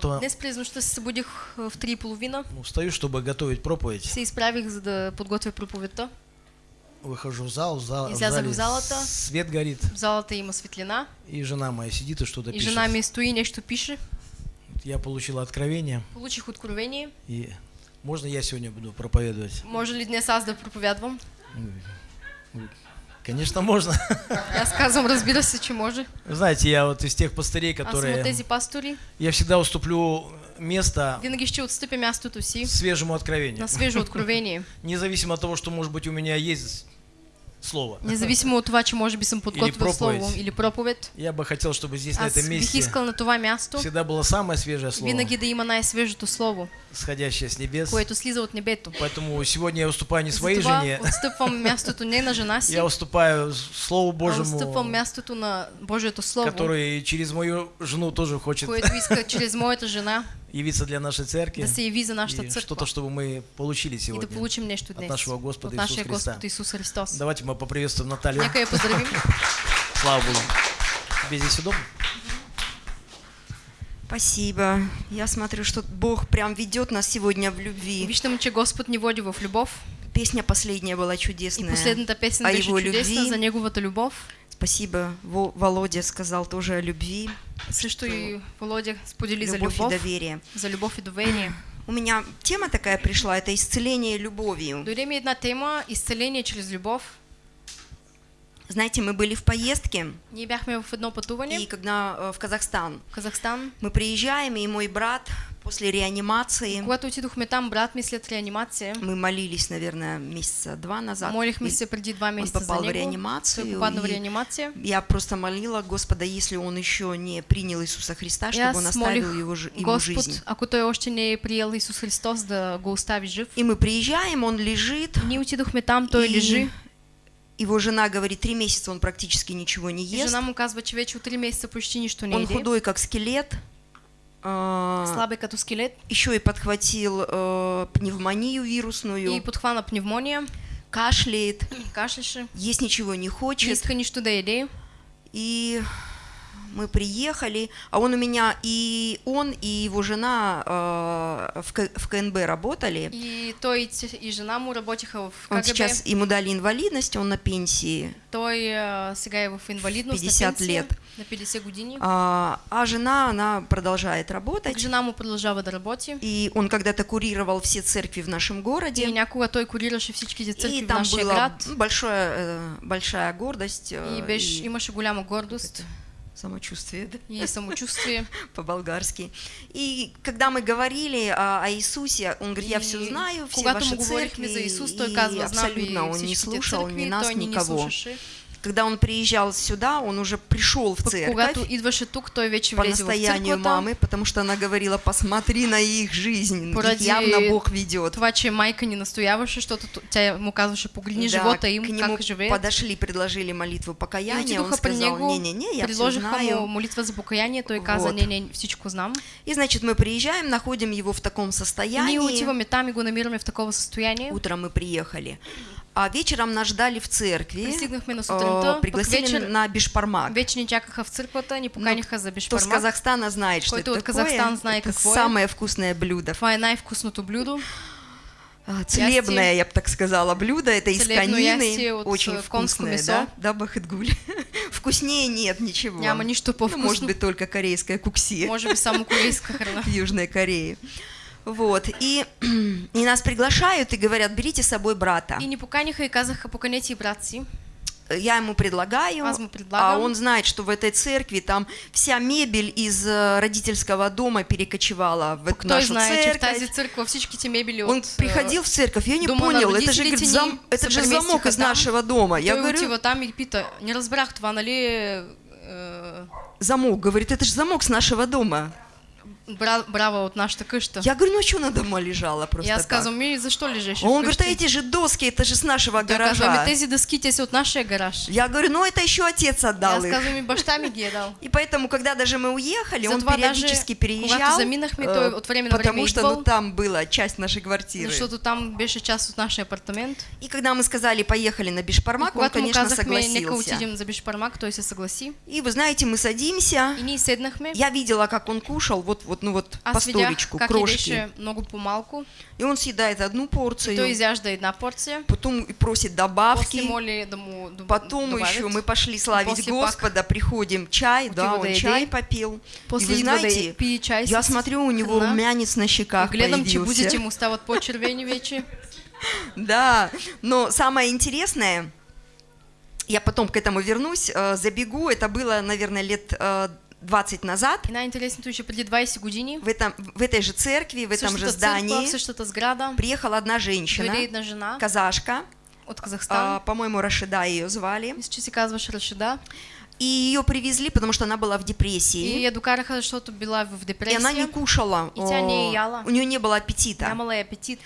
то Днес през нощта се събудих в три и половина. ну, встаю, чтобы готовить проповедь. Се изправих, за да подготвя проповедта. Выхожу в зал, в, зал, Излязах в залата. свет горит, В залата има светлина. и жена моя сидит и что-то И пишет. жена ми стои и нещо пише. Я получил откровение, Получих откровение. и можно я сегодня буду проповедовать? Може ли днес аз да проповядвам? Конечно, можно. И Аз казвам, разбира се, че може. Вы Знаете, я вот из тех пастырей, от которые... тези пастори. Я всегда уступлю место Винаги ще отстъпя мястото си свежему откровению. на свежо откровение. Независимо от того, что, может быть, у меня есть слово. Независимо от това, че може би съм подготвил слово или проповед. Я бы хотел, чтобы здесь, на этом месте, искал на това място всегда было самое свежее слово, винаги да има най-свежото слово, сходящее с небес. което слиза от небето. Поэтому сегодня я уступаю не своей Затова жене, отстъпвам мястото не на жена си, я уступаю Слову а отстъпвам Божьему, мястото на Божието Слово, который через мою жену тоже хочет което иска чрез моята жена явиться для нашей церкви. да се яви за нашата И църква что-то, чтобы мы получили и да сегодня. получим нещо днес нашего Господа от Исус Христа. Господ Исус Христос. Давайте мы поприветствуем Наталью. Нека я поздравим. Слава Богу. Тебе здесь удобно? Спасибо. Я смотрю, что Бог прям ведет нас сегодня в любви. Виждам, че Господ ни води в любов. Песня последняя была И чудесная. последната песен о беше его любви. за неговата любов. Спасибо. Во- Володя сказал тоже о любви. Също и Володя сподели за Любовь и доверие. за любов и доверие. У меня тема такая пришла, это исцеление любовью. Дойде ми една тема изцеление чрез любов. Знаете, мы были в поездке, Ние бяхме в едно и пътуване когда э, в Казахстан, в Казахстан. мы приезжаем, и мой брат после реанимации, Когато отидохме там, брат ми след реанимация, мы молились, наверное, месяца два назад. молихме И се преди два Он месеца за попал в реанимацию. Той попадна в и реанимация. Я просто молила Господа, если он еще не принял Иисуса Христа, И чтобы он оставил его, ему Господ, жизнь. ако той още не е приел Исус Христос, да го остави жив. И мы приезжаем, он лежит, Ние отидохме там, той И лежи. Его жена говорит, три месяца он практически ничего не ест. жена му казва, че вече от 3 месеца почти нищо не Он еде. худой, как скелет. а, Слаб е като скелет. Еще и подхватил э, пневмонию вирусную, И подхвана пневмония, кашляет, кашляше, есть ничего не хочет. иска нищо да яде. И мы приехали, а он у меня, и он, и его жена э, в, К- в КНБ работали. И той и и жена му работиха в Он КГБ. сейчас, ему дали инвалидность, он на пенсии. Той а, сега в инвалидност 50 на лет. на 50 години. А, а жена, она продолжает работать. Так жена му продължава да работи. И он когда-то курировал все церкви в нашем И городе. някога той курираше всичките църкви И в там нашия была град. большая, э, большая гордость э, И беше, и имаше голяма гордост самочувствие да, и самочувствие. по-болгарски. И когда мы говорили о, о Иисусе, он говорит, я И все знаю, все ваши церкви, за Исус, и ви абсолютно он не слушал ни нас, не никого. слушаше. Когда он приезжал сюда, он уже пришел в церковь по настоянию мамы, потому что она говорила, посмотри на их жизнь, их Поради явно Бог ведет. Това, че майка ни настояваше, т- тя му казваше, погледни Да, живота им, к нему как живеят. подошли, предложили молитву И покаяния, он сказал, не-не-не, я все знаю. молитва за покаяние, той каза, Вот. не, не, всичко знам. И, значит, мы приезжаем, находим его в таком И состоянии. ние отиваме там и го намираме в такова състояние. Утром мы приехали. А вечером нас ждали в церкви. Пристигнахме на э, сутринта, пък пригласили вечер, на бишпармак. вече ни чакаха в църквата, ни поканиха за Кто с бешпармак. Казахстана знает, что это от. Казахстан знае это какво е. самое вкусное блюдо. Това е най-вкусното блюдо. А, Целебное, я бы так сказала, блюдо. Это из конины. Очень вкусное, да? Да, Бахетгуль. Вкуснее нет ничего. Няма нищо Ну, по-вкусно. может быть, только корейская кукси. Може би само корейска храна. в Южной Корее. Вот, и, и нас приглашают и говорят, берите с собой брата. И ни поканиха и казаха, поканете и брат си. Я ему предлагаю, а он знает, что в этой церкви там вся мебель из э, родительского дома перекочевала в эту Той нашу знае, че в церковь. тази църква всичките мебели Он от... э, приходил в церковь, я не дома понял, это же, говорит, зам- это же замок из нашего дома. Я говорю, отива там и пита, не разбрах нали е, замок, говорит, это же замок с нашего дома. Бра, брава от нашата къща. Я говорю, ну а что она дома лежала просто аз так? казвам, ми защо лежеше А Он говорит, а эти же доски, это же с нашего Той казва, гаража. ми тези дъски, те от нашия гараж. Я говорю, ну это еще отец отдал аз их. казвам, и баща ми ги е дал. И поэтому, когда даже мы уехали, он периодически переезжал, заминахме, э, от потому что ну, там была часть нашей квартиры. Защото там беше част от нашия апартамент. И когда мы сказали, поехали на Бишпармак, он, когато му конечно, нека согласился. за Бишпармак, той се съгласи. И вы знаете, мы садимся, И ние седнахме. я видела, как он кушал, вот, вот вот, ну вот по Аз видях столечку, как крошки. много по-малко. И он съедает одну порцию, Той изяжда една порция. потом и просит После добавки. моли да му доб- Потом добавят. еще мы пошли славить После Господа, приходим, чай, да, он да еде. чай попил. И После вы идва да знаете, пие чай я смотрю, у него храна. румянец на И щеках гледам, че появился. бузите му стават по-червени вече. Да, но самое интересное, я потом к этому вернусь, э, забегу, это было, наверное, лет э, 20 назад, И най-интересното е, че преди 20 години в, этом, в этой же церкви, в этом же здании същата сграда, приехала одна женщина, една жена казашка, от а, Казахстан. по-моему, Рашида ее звали, Мисля, че се казваш Рашида. и ее привезли, потому что она была в И депрессии, я докараха, защото била в и депресия. она не кушала, И тя не о, яла. у нее не было аппетита. Нямала и апетит.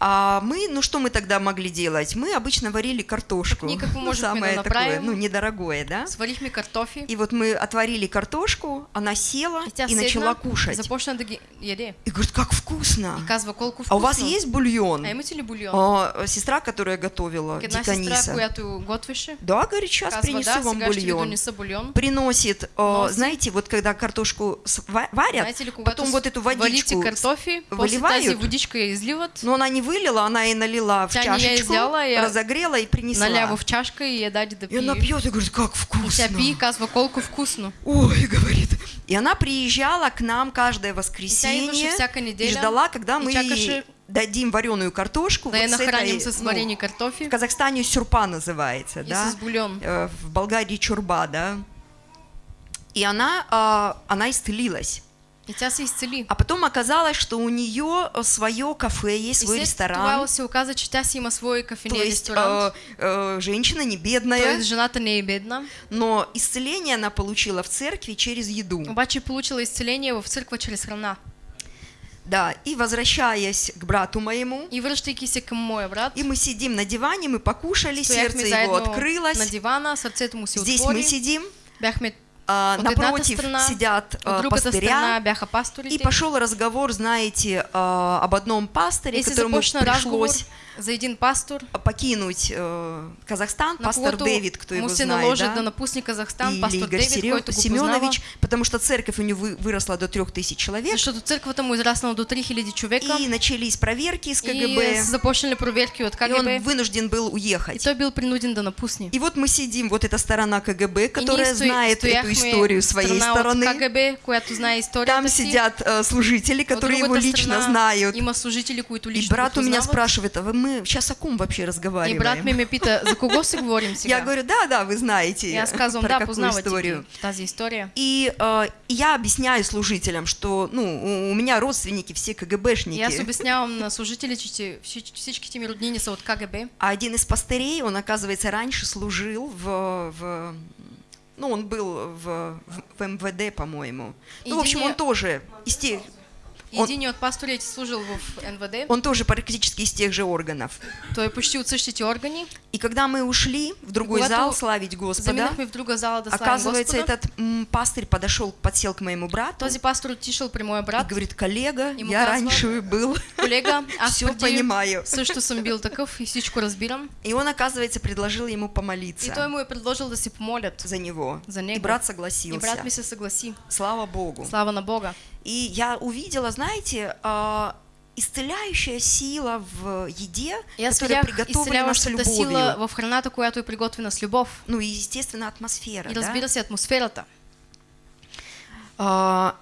А мы, ну что мы тогда могли делать? Мы обычно варили картошку. Так никак мы Ну, можем самое такое, ну, недорогое, да? Сварихме картофи. И вот мы отварили картошку, она села И начала кушать. започна да ги яде. И говорит, как вкусно. И казва колко А вкусно. у вас есть бульон? А имате ли бульон? А, сестра, которая готовила, Една сестра, Диканиса. която готвеше, Да, говорит, сейчас казва, принесу да, вам бульон. бульон. Приносит, а, Носи. знаете, вот когда картошку варят, Знаете ли, потом вот эту водичку, картофи, после выливают. тази водичка изливат, но она не вылила, она и налила в Тя не я чашечку, изяла, я разогрела и принесла. наляво в чашка и я даде да И она пьет и говорит, как И вкусно. пие и казва колко вкусно. Ой, говорит. И она приезжала к нам каждое воскресенье и неделя ждала, когда и мы ей дадим вареную картошку. Да я вот с этой, с ну, картофи в Казахстане сюрпа называется, и да? Э, В Болгарии чурба, да? И она, а, она исцелилась. И тя се изцели. А потом оказалось, что у нее свое кафе есть, свой ресторан. това се оказа, че тя си има свой То кафения есть э, э, женщина не бедная, Тоест жената не е бедна, но исцеление она получила в церкви через еду. обаче получила изцеление в църква чрез храна. Да, и возвращаясь к брату моему, И връщайки се към моя брат, и мы сидим на диване, мы покушали, сердце его заедно на открылось. дивана, сърцето му се Здесь мы сидим, Бяхме а, от едната напротив страна, сидят а, пастыря, и пошел разговор, знаете, а, об одном пасторе, И се которому започна разговор за един пастор, покинуть э, Казахстан, на пастор Дэвид, кто его знает, да? да напусне Казахстан, Или пастор Игорь го познава, Семенович, потому что церковь у него вы- выросла до трех тысяч человек, защото църквата му е израснала до 3000 човека и начались проверки с и КГБ, са започнали проверки от и он КГБ вынужден был и уехать. той бил принуден да напусне. И вот мы сидим, вот эта сторона КГБ, которая и знает эту историю своей стороны. КГБ, която знае историята Там си. сидят э, служители, От которые его лично знают. И брат у меня спрашивает, а вы- мы сейчас о ком вообще И разговариваем? брат ми пита, за кого си говорим сега? Я говорю, да, да, вы знаете И аз казвам, про да, какую историю. тази история. И э, я объясняю служителям, что ну, у- меня родственники все И КГБшники. обяснявам на служителите, че всич- всичките ми роднини са от КГБ. А один из пастырей, он, оказывается, раньше служил в... в- ну, он был в, в МВД, по-моему. Ну, в общем, он тоже из тех... Он- Един от пасторите служил в НВД. Он тоже практически из тех же органов. Той е почти от същите органи. И когда мы ушли в другой когато зал славить Господа, в друга зала да оказывается, Господа. этот м, пастырь подошел, подсел к моему брату Този пастор отишъл при моя и брат. говорит, коллега, Ему я казва, раньше был, Колега, аз все понимаю. също съм бил такъв и всичко разбирам. И он, оказывается, предложил ему И той помолиться му е предложил да си помолят. за него. За И него. брат И согласился. брат ми се съгласи. Слава Богу. Слава на Бога. И я увидела, знаете, а, исцеляющая сила в которая видях приготовлена с изцеляващата сила любовью. в храната, която е приготвена с любов. Ну и, естественно, атмосфера. И да? разбира се, атмосферата. А,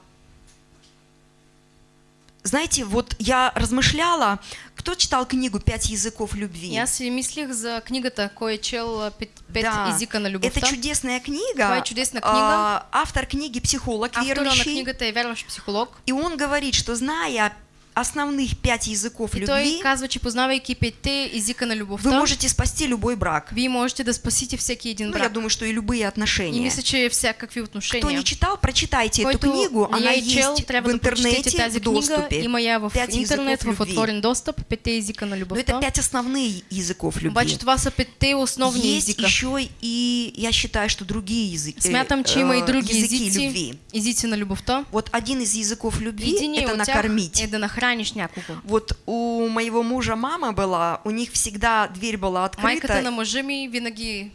знаете, вот я размышляла, кто читал книгу «Пять языков любви»? Аз си мислих за книгата, кой е чел пет, пет Да, езика на любовта. Это чудесная книга. Това е чудесна книга. А, автор книги психолог Автора на верующий. книгата е вярващ психолог. И он говорит, что зная основных пять языков И любви, казва, че петте езика на вы любовта, можете спасти любой брак. вие можете да спасите всеки един Ну, я брак. думаю, что и любые И отношения. мисля, че всякакви Кто отношения. не читал, прочитайте эту Който книгу. не Она я чел, есть трябва в да интернете тази в доступе. Има я в Пять интернет, в отворен достъп, петте езика на Но любовта. это пять основных языков любви. Обаче това са петте основни Есть езика. еще и, я считаю, что другие языки, Смятам, че има и э, други языки езици, любви. езици на любовта. Вот один из языков любви это накормить. е да нахраниш някого. Вот у моего мужа мама была, у них всегда дверь была Майката открыта, на мъжа ми винаги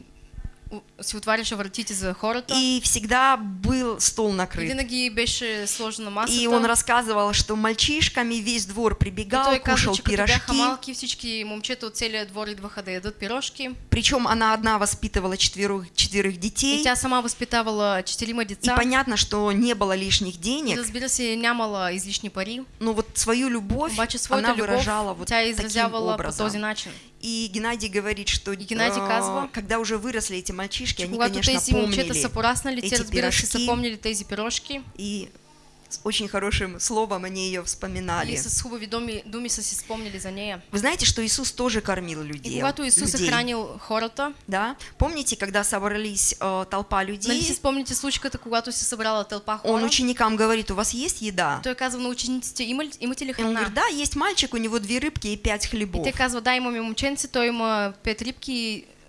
си отваряше вратите за хората. И всегда был стол И накрыт. винаги беше сложена масата. И он рассказывал, что мальчишками весь двор И прибегал, той каза, кушал бяха пирожки. малки, всички момчета от целия двор идваха да ядат пирожки. Причем она одна воспитывала четверых, четверых И детей. тя сама възпитавала четирима И деца. понятно, что не было лишних И денег, разбира се, нямала излишни пари. но вот свою любовь Обаче она своята выражала любов вот тя таким изразявала по този образом. начин. И Геннадий говорит, что Геннадий э, казва, когда уже выросли эти мальчишки, они, конечно, помнили эти пирожки. тези пирожки и с очень хорошим словом они ее вспоминали. и с хубави думи, думи са си спомнили за нея. Вы знаете, что Иисус тоже кормил И людей? когато Исус е людей, хранил хората, Да? Помните, когда собрались э, толпа нали людей, си спомните случката, когато се събрала тълпа он хора? ученикам говорит, у вас есть еда? Той казва на учениците, има имате ли И он храна? говорит, да, есть мальчик, у него две рыбки и пять И хлебов. те казват, да, имаме момченце, той има пет рибки а,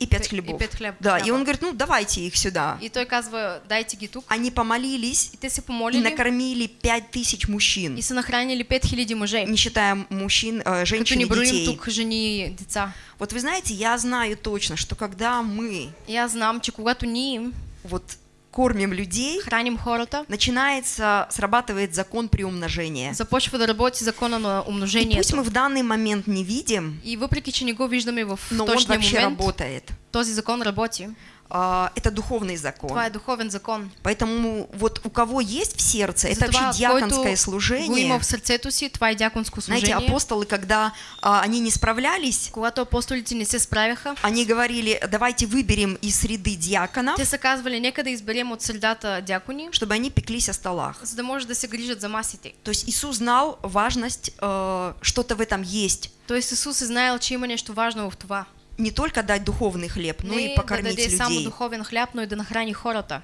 И пять хлебов. И пет хлеб. Да, и хляба. он говорит, ну давайте их сюда. И той казва, дайте ги тук. Они помолились И те се и помолили накормили пять тысяч мужчин, и са нахранили 5000 мъже. не считая мужчин, э, женщин ни и детей. тук жени и деца. Вот вы знаете, я знаю точно, что когда мы И аз знам, че когато ние вот кормим людей, храним хората, начинается, срабатывает закон приумножения. започва да работи закона на И пусть мы в данный момент не видим, И въпреки, че не го виждаме в но он вообще момент, работает. този закон работи. А, Это духовный закон. Това е духовен закон. Поэтому вот у кого есть в сердце, это Затова, вообще диаконское служение. има в сърцето си, това е дяконско Знаете, служение. апостолы, когда а, они не справлялись, Когато апостолите не се справяха, они говорили, давайте выберем из среды диаконов, те са казвали, нека да изберем от средата дякони, чтобы они пеклись о столах. за да може да се грижат за масите. То есть Иисус знал важность, э, что-то в этом есть. Тоест Исус е знаел, че има нещо важно в това. Не только дать духовный хлеб, но и покормить людей. духовен хляб, но и да нахрани хората.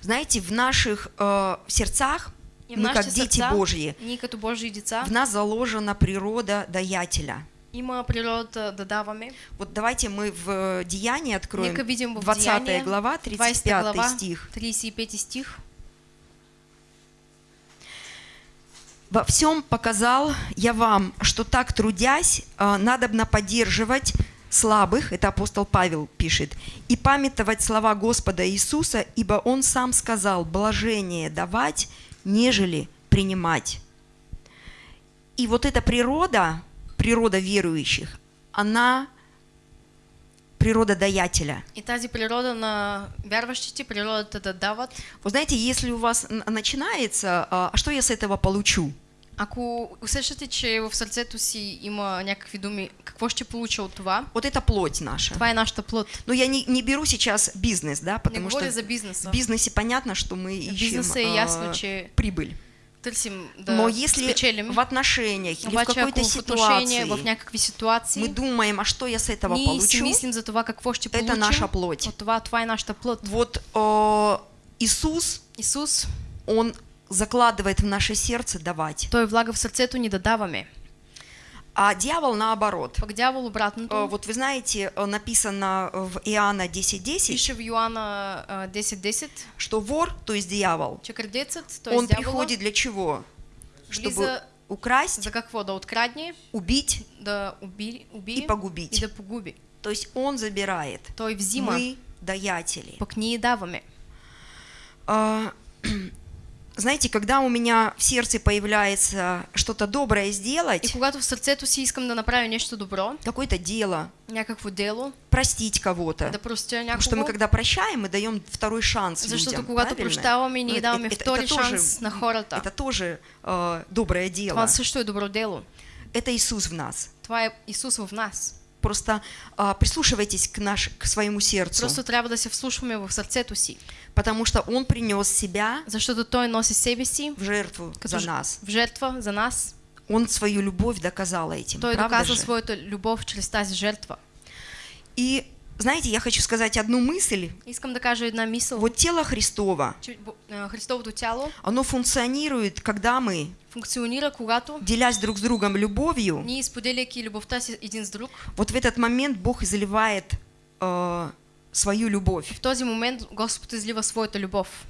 Знаете, в наших э, сердцах, И мы как дети сърца, Божьи, ние като Божии деца, в нас заложена природа даятеля. има природата да даваме. Вот давайте мы в Деянии откроем Нека видим в 20 Деяния, глава, 20 35 глава, стих. 35 стих. Во всем показал я вам, что так трудясь, э, надобно поддерживать слабых, это апостол Павел пишет, и памятовать слова Господа Иисуса, ибо Он сам сказал, блажение давать, нежели принимать. И вот эта природа, природа верующих, она природа даятеля. И тази природа на вярващите, природата да дават. Вы знаете, если у вас начинается, а а что я с этого получу? Ако усещате, че в сърцето си има някакви думи, какво ще получа от това? Вот это плоть наша. Това е нашата плът. Но я не, не беру сейчас бизнес, да, Не потому говоря что за бизнеса. в бизнесе понятно, что мы ищем бизнесе е а, ясно, че прибыль. търсим да Но если спечелим. в отношениях или в какой-то ситуации в някакви ситуации, мы думаем, а что я с этого ние получу, мислим за това какво ще это получим. наша плоть. От това, това е нашата плът. Вот э, Иисус, Исус, Он закладывает в наше сердце давать, Той влага в сърцето ни да даваме. а дьявол наоборот. Пък дявол обратното. Э, Вот вы знаете, э, написано в Иоанна 10.10, Пише в Йоанна а, 10.10, что вор, то есть дьявол, че крадецът, т.е. он дявола, приходит для чего? Чтобы влиза украсть, за какво? Да открадне, убить да уби, уби и погубить. и да погуби. То есть он забирает. Той взима, Мы даятели. пък ние даваме. Знаете, когда у меня в сердце появляется что-то доброе И сделать, когато в сърцето си искам да направя нещо добро, какое-то дело, някакво дело, простить кого-то. да простя Потому что мы някого, когда прощаем, мы даем второй шанс защото людям. когато правильно? прощаваме, Ну, ние это- даваме это- втори это тоже- шанс на хората. Это тоже э, доброе дело. Това също е добро дело. Это Иисус в нас. Това е Исус в нас. Просто а, прислушивайтесь к, наш, к своему сердцу, Просто трябва да се вслушваме в сърцето си, потому что Он принес себя защото Той носи себе си в жертву за нас. в жертва за нас. Он свою любовь доказал этим. Той правда доказа же? своята любов чрез тази жертва. И знаете, я хочу сказать одну мысль. Искам да една мисъл. Вот тело Христово, а, Христовото тяло оно функционирует, когда мы, функционира, когато делясь друг с другом любовью, ние, споделяйки любовта си един с друг, вот в этот момент Бог изливает э, свою любовь. в този момент Господ излива своята любов.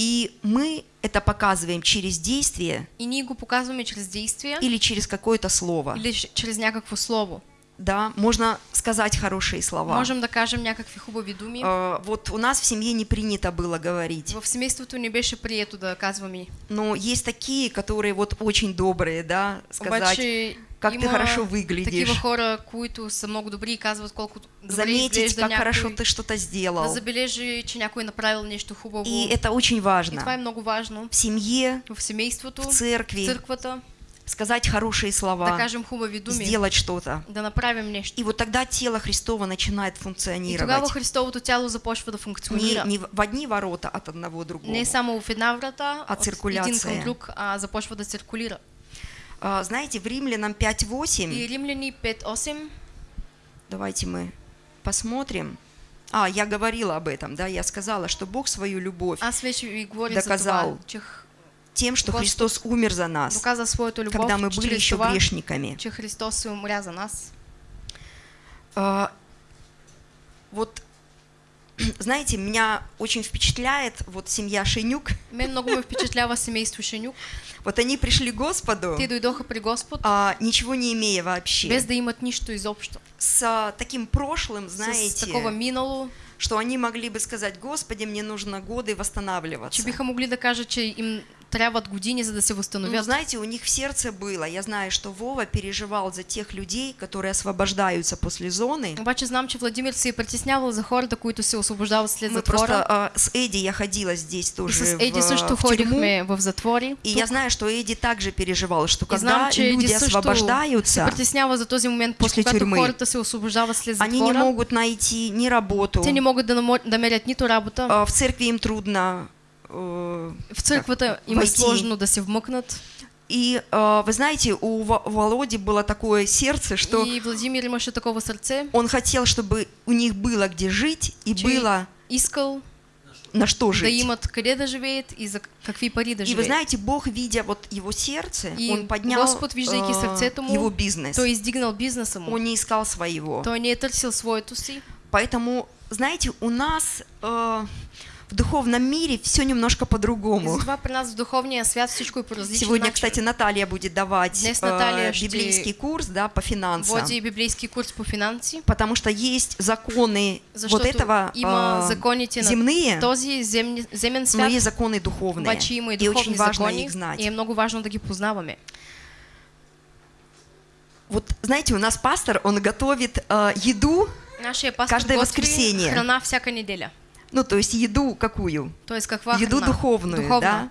И мы это показываем через действие И ние го показваме чрез действия или через какое-то слово. или ч- чрез някакво слово. Да, можно сказать хорошие слова. Можем да кажем някакви хубави думи. Э, Вот у нас в семье не принято было говорить, В семейството не беше прието да казваме. но есть такие, которые вот очень добрые, да, сказать, Обаче как ты хорошо выглядишь. такива хора, които са много добри и казват колко добре заметить, как някой. хорошо ты что-то Да сделал. забележи, че някой направил нещо хубаво. И это очень И това е важно. много важно. В семье, В семейството, в в церкви църквата, сказать хорошие слова, сделать что-то. И вот тогда тело Христово начинает функционировать. Не, не в одни ворота от одного другого. Не само в една врата, А циркуляция. друг, а започва да циркулира. А, Знаете, в Римлянам 5.8, И Римляни 5.8, давайте мы посмотрим. А, я говорила об этом, да, я сказала, что Бог свою любовь за Доказал. това, тем, что Христос умер за нас, когда мы были еще грешниками. Христос умря за нас. А, Вот, знаете, меня очень впечатляет вот семья Шенюк. Мен много ме впечатлява семейство Шенюк. Вот они пришли к Господу, Те дойдоха при Господ, а, ничего не имея вообще. без да имат нищо изобщо. С а, таким прошлым, С знаете, такова минало, что они могли бы сказать, Господи, мне нужно годы восстанавливаться. че биха могли да кажат, че им години, за да се Но възстановят. знаете, у них в сердце было, я знаю, что Вова переживал за тех людей, которые освобождаются после зоны. Обаче знам, че Владимир се е притеснявал за хората, които се освобождават след Мы затвора. просто а, с Эдди я ходила здесь И тоже с в, Еди а, също в тюрьму. ходихме в затвори. И тук. я знаю, что Эдди также переживал, что И когда знам, люди се освобождаются, притеснява за този момент, После тюрьмы. хората се освобождават след они не затвора. могут найти ни работу, Те не могат да, намо- да мерят нито работа. а, в церкви им трудно. Э, В църквата им сложно да се вмъкнат. И а, вы знаете, у Володи было такое сердце, что И Владимир имаше такова сърце, он хотел, чтобы у них было где жить и че было искал на что да жить. имат къде да живеят и за какви пари да И вы знаете, Бог, видя вот его сердце, И он поднял Господ, виждайки э, сърцето му, его бизнес. Той е издигнал бизнеса му. Он не искал своего. Той не е търсил своето си. Поэтому, знаете, у нас э, в духовном мире все немножко И по-другому. различен Сегодня, кстати, Наталья будет давать Днес э, Наталья библейский курс да, по финансам. Води библейски курс по финанси. Потому что есть законы Защото вот этого э, земные, този земни, земен но свят, есть законы духовные. и и очень важно закони их знать. и много важно да ги познаваме. Вот знаете, у нас пастор, он готовит э, еду, Каждое воскресенье. храна всяка неделя. Ну то есть еду какую? Тоест каква еду храна? духовную, Духовна. да.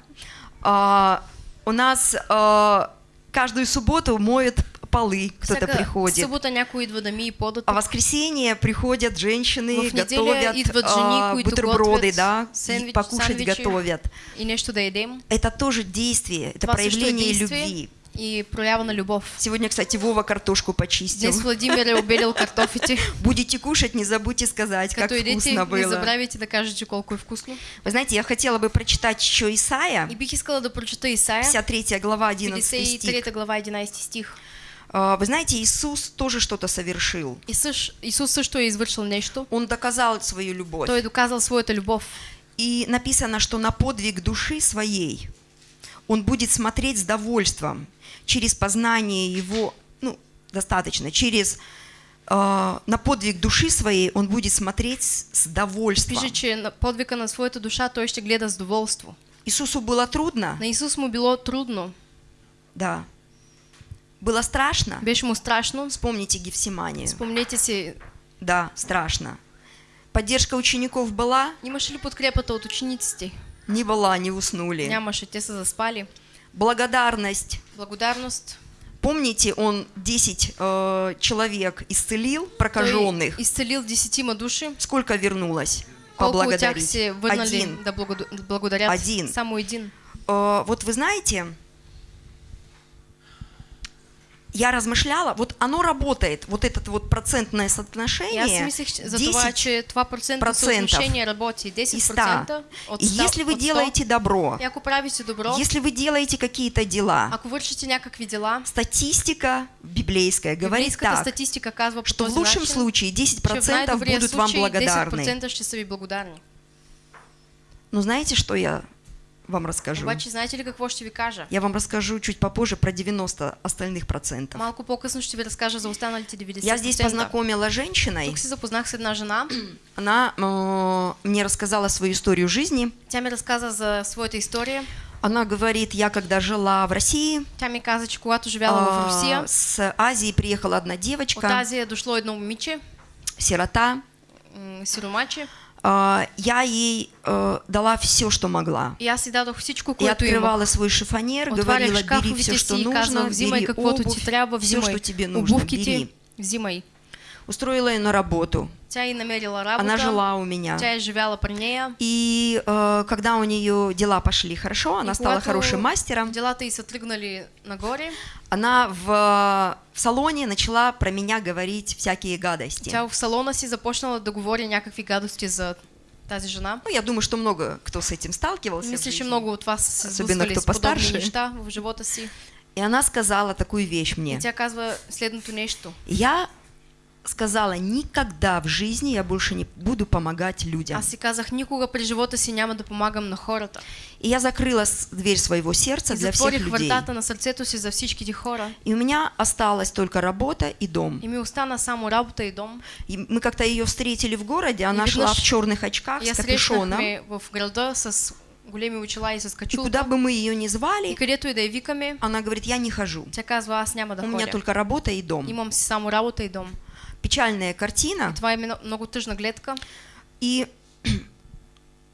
А, у нас а, каждую субботу моют полы, кто-то приходит. събота някой идва да ми и подат. А воскресенье приходят женщины, готовят идват жени, а, които бутерброды, да, и сэндвич- покушать готовят. и нещо да едем. Это тоже действие, это Това проявление действие любви. И проява на любов. Сегодня, кстати, Вова картошку почистил. Днес Владимир е обелил картофите. Будете кушать, не забудьте сказать, как Като идете, вкусно не было. забравяйте да кажете колко е вкусно. Вы знаете, я хотела бы прочитать еще Исаия, И бих искала да прочета Исаия, 53 глава, 11 стих. 53 глава, 11 стих. А, Вы знаете, Иисус тоже что-то совершил. Исус, Исус също е извършил нещо. Он доказал свою любовь. Той е доказал своята любов. И написано, что на подвиг души своей он будет смотреть с довольством через познание его, ну, достаточно, через э, на подвиг души своей он будет смотреть с, довольством. Пише, че на подвика на своята душа той ще гледа с доволство. Иисусу было трудно, На Исус му било трудно, да. Было страшно. беше му страшно. Вспомните Гефсиманию. Спомнете си, Да, страшно. Поддержка учеников была, имаше ли подкрепата от учениците? Не была, не уснули. Нямаше, те са заспали. Благодарность. Благодарност. Помните, он 10 э, человек исцелил, прокаженных. Той изцелил десетима души. Сколько вернулось? Поблагодарить. Один. да благода- да благодарят? Один. Само един. Э, вот вы знаете, я размышляла, вот оно работает, вот это вот процентное соотношение, за това, 10 че това процентно процентов съотношение работи. и 100. 10% от И 100. если вы от 100. делаете добро, И ако правите добро, если вы делаете какие-то дела, ако вършите някакви дела, статистика библейская говорит так, статистика казва что в лучшем начин, случае че в 10% най-добрия будут вам благодарны. 10% ще са ви благодарни. Но знаете, что я вам расскажу. Обаче, знаете ли какво ще ви кажа? Я вам расскажу чуть попозже про 90 остальных процентов. Малко по-късно ще ви разкажа за останалите 90%. Я здесь познакомила женщиной, Тук се запознах с една жена. она э, мне рассказала свою историю жизни. Тя ми разказа за своята история. Она говорит, я когда жила в России, Тя ми каза, че когато живяла в а, Русия, с Азии приехала одна от девочка, Азия дошло едно момиче, сирота. сиромаче, Я ей э, дала все, что могла. което имах. открывала свой шифонер, говорила, бери все, что нужно, бери обувь, все, что тебе нужно, бери. Устроила ее на работу. И. Она жила у меня. И э, когда у нее дела пошли хорошо, она И стала хорошим мастером, Делата й са тръгнали нагоре. она в, в салоне начала про меня говорить всякие гадости. Тя в салона си започнала да говори някакви гадости за тази жена. Ну, я думаю, что много кто с этим сталкивался. Мисля, че много от вас сблъскали кто постарше. неща в живота си. И она сказала такую вещь И мне. тя казва следното нещо. Я сказала, никогда в жизни я больше не буду помогать людям. Аз си казах, никога при живота си няма да помагам на хората. И я закрыла дверь своего сердца И для всех людей. вратата на сърцето си за всичките хора. И у меня осталась только работа и дом. И ми остана само работа и дом. И мы как-то ее встретили в городе, она И шла в черных очках Я с капюшоном. в града с големи очила и с И куда бы мы ее ни И звали, където и да я викаме, она говорит, я не хожу. тя казва, аз няма да У меня ходя. только работа и дом. Имам само работа и дом. Печальная картина. Това е много тъжна гледка. И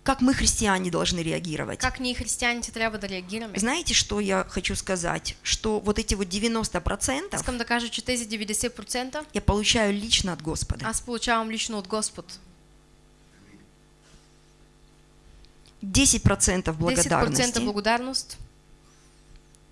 как мы, христиане, должны реагировать? Как ние християните трябва да реагираме? Знаете, что я хочу сказать? Что вот эти вот 90% Искам да кажа, че тези 90% я получаю лично от Господа. аз получавам лично от Господ. 10% 10% благодарности, благодарност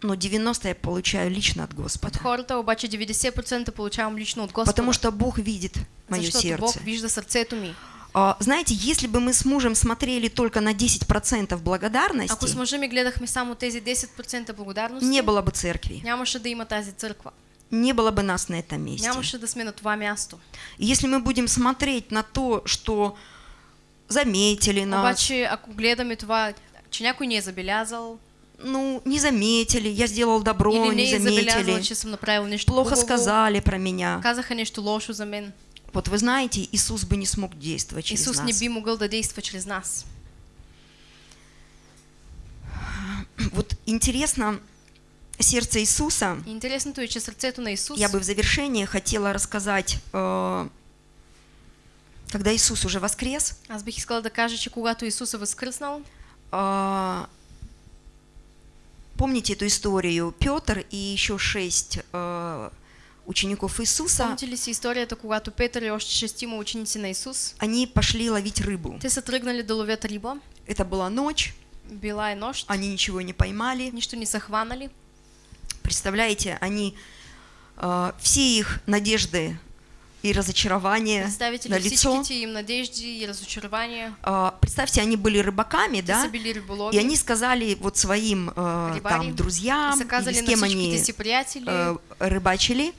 но 90% я получаю лично от Господа. хората, обаче 90% получавам лично от Господа. Потому что Бог видит мое защото сердце. Бог вижда сърцето ми. А, Знаете, если бы мы с мужем смотрели только на 10% Ако с благодарности, ми гледахме само тези 10% благодарност, не было бы церкви, нямаше да има тази църква. не было бы нас на этом месте. Нямаше да сме на това място. Если мы будем смотреть на то, что заметили нас, Обаче, ако гледаме това, че някой ни е забелязал, ну, не заметили, я сделал добро, или не не заметили, че съм направил нещо плохо хубаво, сказали про меня. казаха нещо лошо за мен. Вот вы знаете, Иисус бы не смог действовать через Исус не нас. би могъл да действа чрез нас. Вот интересно, сердце Иисуса, И интересното е, че сърцето на Исус, я бы в завершение хотела рассказать, э, когда Иисус уже воскрес, аз бих искала да кажа, че когато Исус е възкръснал, Помните эту историю? Петр и еще шесть а, учеников Иисуса, помните си историята, когато Петър и още шестима ученици на Исус, они пошли ловить рыбу. те са тръгнали да ловят риба, Это была ночь, била е нощ, они ничего не поймали. нищо не са хванали. Представляете, они а, все их надежды и разочарования Представите на ли лицо. им надежди и разочарования? А, представьте, они были рыбаками, да? И они сказали вот своим Рыбари. там друзьям, или с кем они э, рыбачили,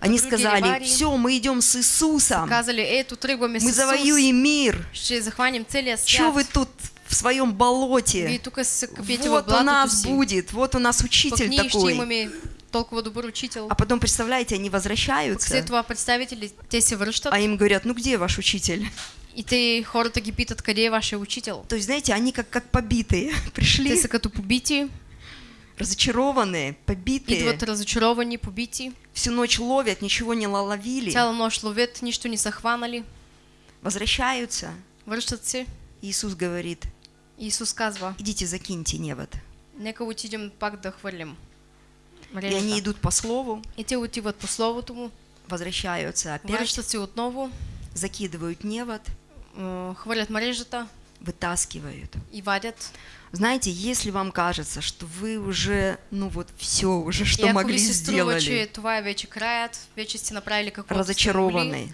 они сказали, все, мы идем с Иисусом, мы завоюем мир. Что вы тут в своем болоте? Вот у нас будет, вот у нас учитель такой. Имаме толкова добър учител. А потом, представляете, они возвращаются, а им говорят, ну где ваш учитель? и те хората ги питат къде е вашия учител. То есть, знаете, они как, как побитые пришли, Те са като побити, разочарованные, побитые, идват разочаровани, побити, всю ночь ловят, ничего не ловили, цяла нощ ловят, нищо не са хванали, возвращаются. връщат се. Иисус говорит, И Исус казва, идите закиньте невод. нека отидем пак да хвърлим И они идут по слову, И те отиват по словото му, возвращаются опять, отново, закидывают невод, м, хвърлят мрежата вытаскивают. и вадят. Знаете, если вам кажется, что вы уже, ну вот все уже, и что ако могли, струва, че това вече краят, вече сте направили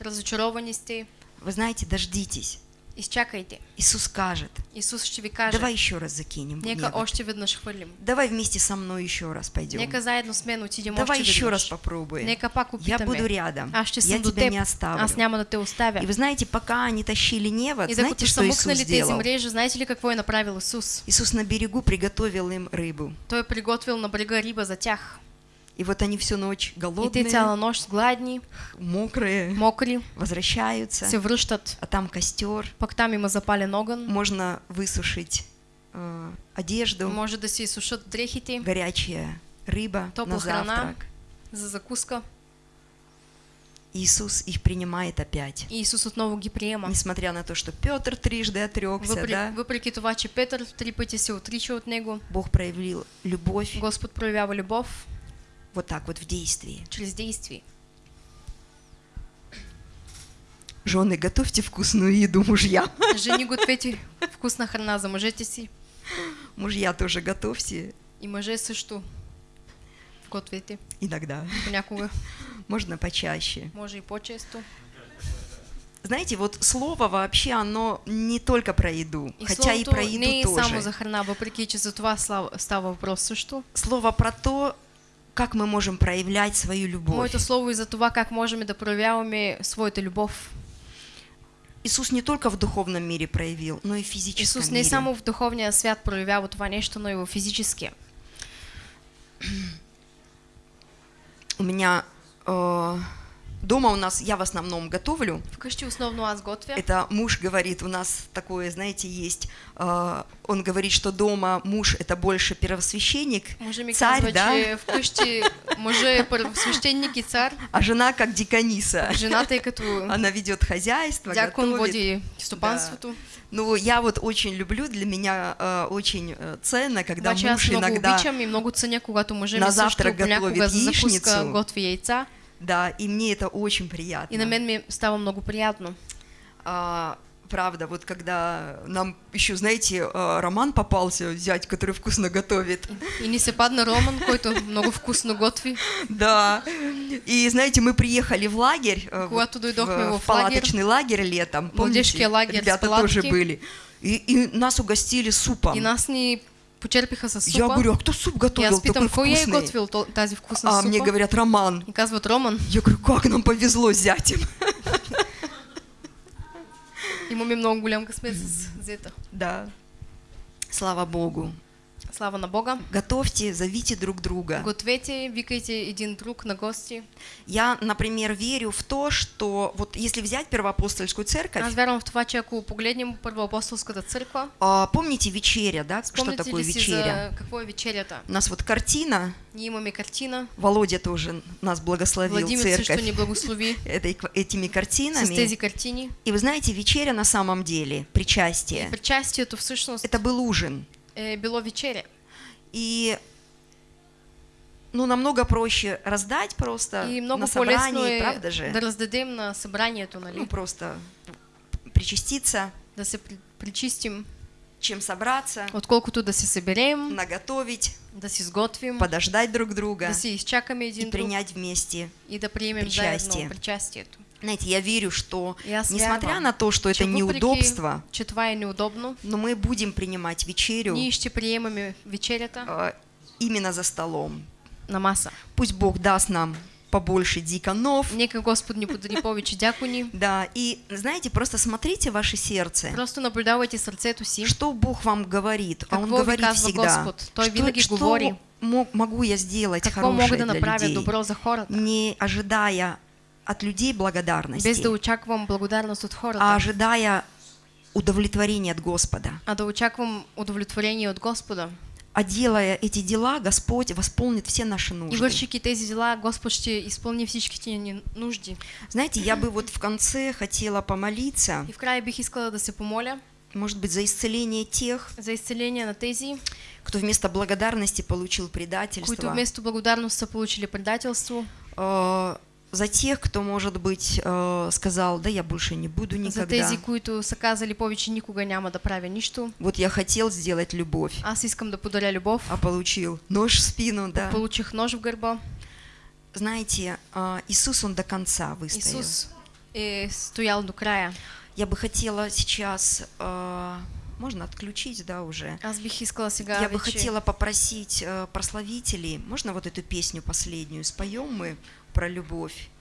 разочаровани сте, вы знаете, дождитесь. Изчакайте. Иисус скажет, Исус ще ви каже, давай еще раз закинем. нека още веднъж хвърлим. Давай вместе со мной еще раз пойдем. Нека заедно с мен отидем Давай още еще раз попробуем. Нека пак Я опитаме. буду рядом. Аз ще Я съм тебя теб. не оставлю. Аз няма да те оставя. И вы знаете, пока они тащили невод, И знаете, что Иисус сделал? мрежи, знаете ли какво е направил Исус? Иисус на берегу приготовил им рыбу. Той е приготвил на брега риба за тях. И вот они всю ночь И голодные, те цяла нощ гладни, мокрые, мокри, возвращаются, се връщат. а там костер, Пък там има запален огън. можно высушить э, одежду, Може да си сушат дрехите горячая рыба Топла на храна. завтрак. за закуска. Иисус их принимает опять. И Исус отново ги приема. Несмотря на то, что Петр трижды отрекся, Въпреки, да, въпреки това, че Петър три пъти се отрича от него, Бог проявил любовь Господ проявява любов вот так вот в действии. чрез действие. Жены, готовьте вкусную еду мужьям. Жени гответе вкусна храна за мъжете си Мужья тоже готовьте и мъже също гответе иногда. понякога, Можно почаще. може и по-често. Знаете, вот слово вообще, оно не только про еду, И хотя и про еду не тоже. само за храна, въпреки че за това става въпрос също. Слово про то, как мы можем проявлять свою любовь. Моето слово и за това как можем да проявяваме своята любов. Иисус не только в духовном мире проявил, но и в физическом Исус не мире. само в духовния свят проявява това нещо, но и в физическия. У меня э, дома у нас, я в основном готовлю. Вкъщи основно аз готвя. Это муж говорит, у нас такое, знаете, есть. э, он говорит, что дома муж это больше первосвященник, ми царь, казва, да, че вкъщи мъжа е първосвещеник и цар, а жена как дикониса. жената е като Она ведет хозяйство, дякон готовит. води стопанството. Ну, я вот очень люблю, для меня э, очень э, ценно, когда аз муж много иногда, обичам и много ценя, когато мъжа на завтрак готовит яичницу. готви яйца. Да, и мне это очень приятно. И на мен ми става много приятно. А, правда, вот когда нам еще, знаете, э, Роман попался, зять, который вкусно готовит, И ни се падна Роман, който много вкусно готви. да, и знаете, мы приехали в лагерь, э, в, в палаточный лагерь летом, помните, лагерь ребята тоже были, и, и нас угостили супом. И нас ни почерпиха с супа. Я говорю, а кто суп готовил аз питам, такой кой вкусный? готвил то- тази вкусна А супа? мне говорят, Роман. И казват Роман. Я говорю, как нам повезло с зятем. Имаме много голям късмет с зета. Да. Слава Богу. Слава на Бога. Готовьте, зовите друг друга. Гответе, викайте един друг на гости. Я, например, верю в то, что вот если взять первоапостольскую церковь, Аз вярвам в това, че ако погледнем първоапостолската църква, а, помните вечеря, да? Что спомните такое вечеря? за какво е вечерята? У нас вот картина, Ние имаме картина, Володя тоже нас благословил Владимир церковь ни благослови этой, этими с картинами. тези картини. И вы знаете, вечеря на самом деле, причастие, Причастието всъщност это был ужин. Е било вечеря. И ну, намного проще раздать просто И много на собрании, правда же? да раздадем на събранието, нали? Ну, просто причаститься, Да се при- причистим, чем собраться, отколкото да се съберем, наготовить, да си сготвим, подождать друг друга да си изчакаме и един друг принять вместе. и да приемем причастие. заедно причастието. Знаете, я верю, что аз несмотря на то, что это неудобство, неудобно, но мы будем принимать вечерю э, именно за столом. на маса. Пусть Бог даст нам побольше диконов. Нека Господ ни подари повече дякони. Да, и знаете, просто смотрите ваше сердце. Просто наблюдавайте сърцето си. Что Бог вам говорит? А Он говорит всегда. Господ? Той что, что говори. мо- могу я сделать Какво хорошее мога да для людей, добро за хората? не ожидая от людей благодарности, Без да очаквам благодарност от а хората, ожидая удовлетворения от Господа. а да очаквам удовлетворение от Господа. А делая эти дела, Господь восполнит все наши И нужды. вършики тези дела, Господ ще изпълни всичките ни нужди. Знаете, я бы вот в конце хотела помолиться, И в края бих искала да се помоля может быть, за исцеление тех, за изцеление на тези, кто вместо благодарности получил които предательство, вместо благодарност са получили предателство, э, за тех, кто, может быть, э, сказал, да я больше не буду за никогда. тези, които са казали повече никога няма да правя нищо. Вот я хотел сделать любовь, Аз искам да подаря любов. а получил нож в спину, да. Получих нож в гърба. Знаете, а, Иисус, Он до конца выстоял. Исус е стоял до края. Я бы хотела сейчас, э, можно отключить, да, уже? Аз бих искала сега Я бы хотела попросить э, прославителей, можно вот эту песню последнюю споем мы про любовь?